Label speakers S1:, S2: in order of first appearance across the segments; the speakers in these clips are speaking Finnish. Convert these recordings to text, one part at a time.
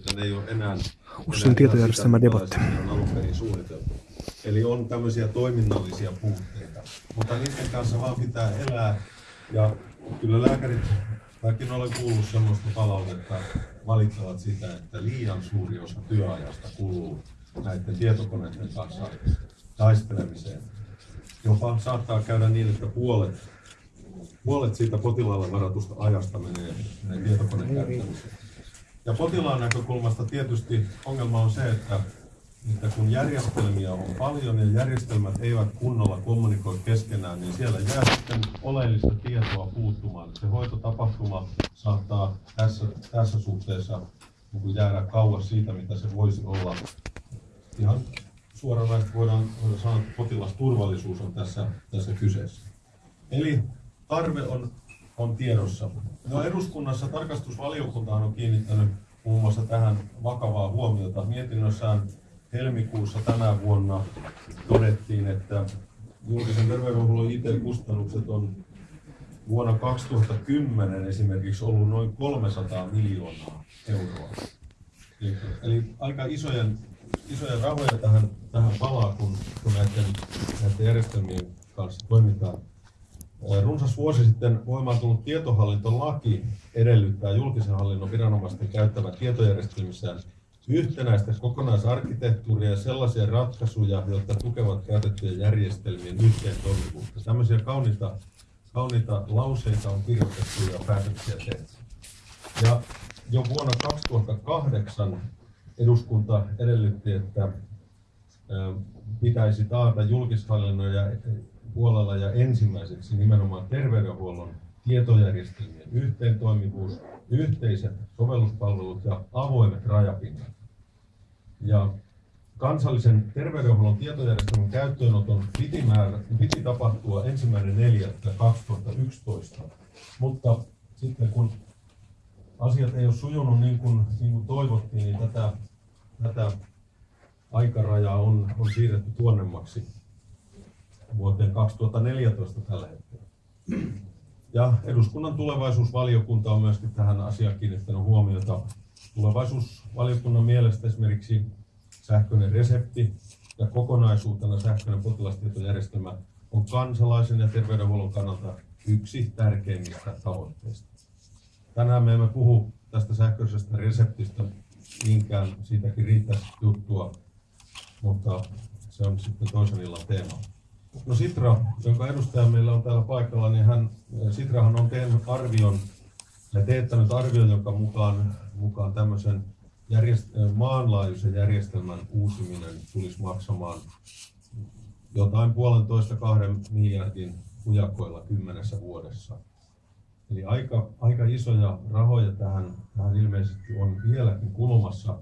S1: että ne ei ole enää, alun perin suunniteltu. Eli on tämmöisiä toiminnallisia puutteita, mutta niiden kanssa vaan pitää elää. Ja kyllä lääkärit, vaikka olen kuullut semmoista palautetta, valittavat sitä, että liian suuri osa työajasta kuluu näiden tietokoneiden kanssa taistelemiseen. Jopa saattaa käydä niin, että puolet, puolet siitä potilaalle varatusta ajasta menee, menee tietokoneen käyttämiseen. Ja potilaan näkökulmasta tietysti ongelma on se, että, että kun järjestelmiä on paljon ja järjestelmät eivät kunnolla kommunikoi keskenään, niin siellä jää sitten oleellista tietoa puuttumaan. Se hoitotapahtuma saattaa tässä, tässä suhteessa niin jäädä kauas siitä, mitä se voisi olla. Ihan suoranaisesti voidaan, voidaan sanoa, että potilasturvallisuus on tässä, tässä kyseessä. Eli tarve on, on tiedossa. No eduskunnassa tarkastusvaliokunta on kiinnittänyt muun muassa tähän vakavaa huomiota. Mietinnössään helmikuussa tänä vuonna todettiin, että julkisen terveydenhuollon IT-kustannukset on vuonna 2010 esimerkiksi ollut noin 300 miljoonaa euroa. Eli, eli aika isojen, isoja rahoja tähän, tähän palaa, kun, kun näiden, näiden järjestelmien kanssa toimitaan. Runsas vuosi sitten voimaan tullut tietohallintolaki edellyttää julkisen hallinnon viranomaisten käyttävän tietojärjestelmissään yhtenäistä kokonaisarkkitehtuuria ja sellaisia ratkaisuja, jotka tukevat käytettyjen järjestelmien yhteen toimivuutta. Tämmöisiä kauniita, kauniita lauseita on kirjoitettu ja päätöksiä tehty. Ja jo vuonna 2008 eduskunta edellytti, että pitäisi taata julkishallinnon ja puolella ja ensimmäiseksi nimenomaan terveydenhuollon tietojärjestelmien yhteentoimivuus, yhteiset sovelluspalvelut ja avoimet rajapinnat. Ja kansallisen terveydenhuollon tietojärjestelmän käyttöönoton piti, määrä, piti tapahtua ensimmäinen 4.2011, mutta sitten kun asiat ei ole sujunut niin kuin, niin kuin toivottiin, niin tätä, tätä aikarajaa on, on siirretty tuonnemmaksi vuoteen 2014 tällä hetkellä. Ja eduskunnan tulevaisuusvaliokunta on myöskin tähän asiaan kiinnittänyt huomiota. Tulevaisuusvaliokunnan mielestä esimerkiksi sähköinen resepti ja kokonaisuutena sähköinen potilastietojärjestelmä on kansalaisen ja terveydenhuollon kannalta yksi tärkeimmistä tavoitteista. Tänään me emme puhu tästä sähköisestä reseptistä niinkään, siitäkin riittäisi juttua, mutta se on sitten toisen illan teema. No Sitra, jonka edustaja meillä on täällä paikalla, niin hän, Sitrahan on tehnyt arvion ja teettänyt arvion, jonka mukaan, mukaan tämmöisen järjest, maanlaajuisen järjestelmän uusiminen tulisi maksamaan jotain puolentoista kahden miljardin hujakoilla kymmenessä vuodessa. Eli aika, aika isoja rahoja tähän, tähän ilmeisesti on vieläkin kulumassa.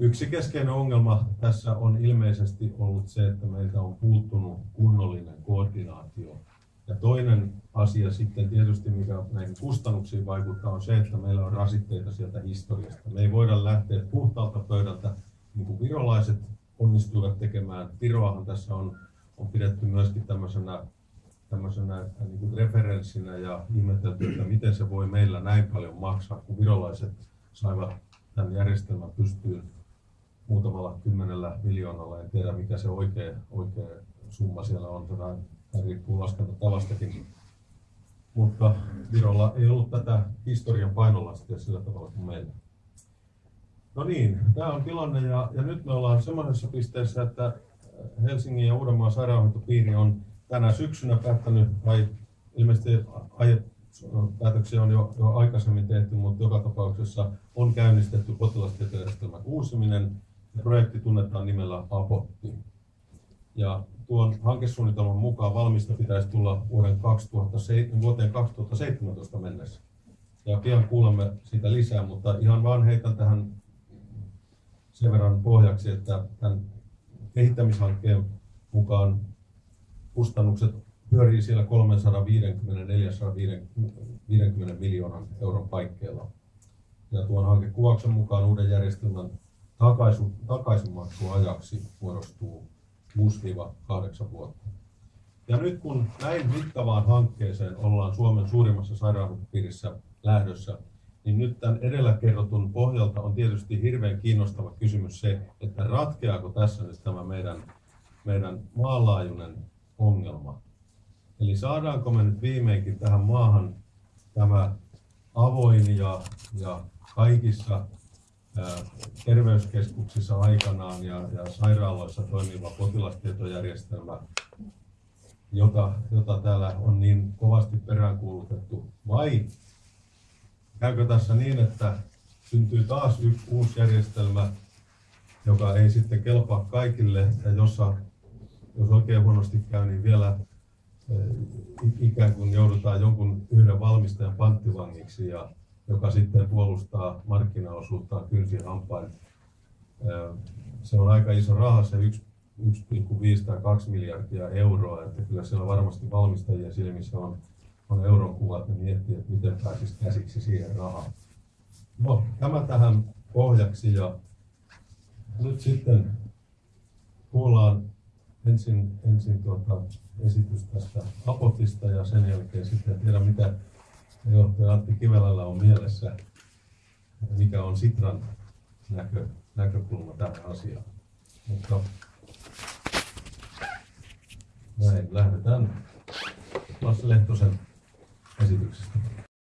S1: Yksi keskeinen ongelma tässä on ilmeisesti ollut se, että meiltä on puuttunut kunnollinen koordinaatio. Ja toinen asia sitten tietysti, mikä näihin kustannuksiin vaikuttaa, on se, että meillä on rasitteita sieltä historiasta. Me ei voida lähteä puhtaalta pöydältä, niin kuin virolaiset onnistuivat tekemään. Viroahan tässä on, on pidetty myöskin tämmöisenä, tämmöisenä niin kuin referenssinä ja ihmetelty, että miten se voi meillä näin paljon maksaa, kun virolaiset saivat tämän järjestelmän pystyyn muutamalla kymmenellä miljoonalla. En tiedä mikä se oikea, oikea summa siellä on, vähän riippuu laskentatavastakin. Mutta Virolla ei ollut tätä historian painolastia sillä tavalla kuin meillä. No niin, tämä on tilanne ja, ja nyt me ollaan semmoisessa pisteessä, että Helsingin ja Uudenmaan sairaanhoitopiiri on tänä syksynä päättänyt, vai ilmeisesti aiet, päätöksiä on jo, jo aikaisemmin tehty, mutta joka tapauksessa on käynnistetty potilastietojärjestelmän uusiminen Projekti tunnetaan nimellä Apotti. Ja tuon hankesuunnitelman mukaan valmista pitäisi tulla vuoden 2007, vuoteen 2017 mennessä. Ja pian kuulemme siitä lisää, mutta ihan vaan heitän tähän sen verran pohjaksi, että tämän kehittämishankkeen mukaan kustannukset pyörii siellä 350-450 miljoonan euron paikkeilla. Ja tuon hankekuvauksen mukaan uuden järjestelmän takaisin, takaisinmaksuajaksi muodostuu 6-8 vuotta. Ja nyt kun näin mittavaan hankkeeseen ollaan Suomen suurimmassa sairaanhoitopiirissä lähdössä, niin nyt tämän edellä kerrotun pohjalta on tietysti hirveän kiinnostava kysymys se, että ratkeako tässä nyt tämä meidän, meidän maanlaajuinen ongelma. Eli saadaanko me nyt viimeinkin tähän maahan tämä avoin ja, ja kaikissa terveyskeskuksissa aikanaan ja, ja sairaaloissa toimiva potilastietojärjestelmä, jota, jota täällä on niin kovasti peräänkuulutettu, vai käykö tässä niin, että syntyy taas yksi uusi järjestelmä, joka ei sitten kelpaa kaikille? Ja jossa, jos oikein huonosti käy, niin vielä ikään kuin joudutaan jonkun yhden valmistajan panttivangiksi, ja, joka sitten puolustaa markkinaosuuttaan kynsin hampain. Se on aika iso raha, se 1 1,5 tai 2 miljardia euroa, että kyllä siellä varmasti valmistajien silmissä on, on euron kuvat, ne miettii, että miten pääsisi käsiksi siihen rahaan. No, tämä tähän pohjaksi ja nyt sitten kuullaan ensin, ensin tuota esitys tästä Apotista ja sen jälkeen sitten en tiedä mitä johtaja Antti Kivelällä on mielessä, mikä on Sitran näkö, näkökulma tähän asiaan. Mutta näin, lähdetään Lasse Lehtosen esityksestä.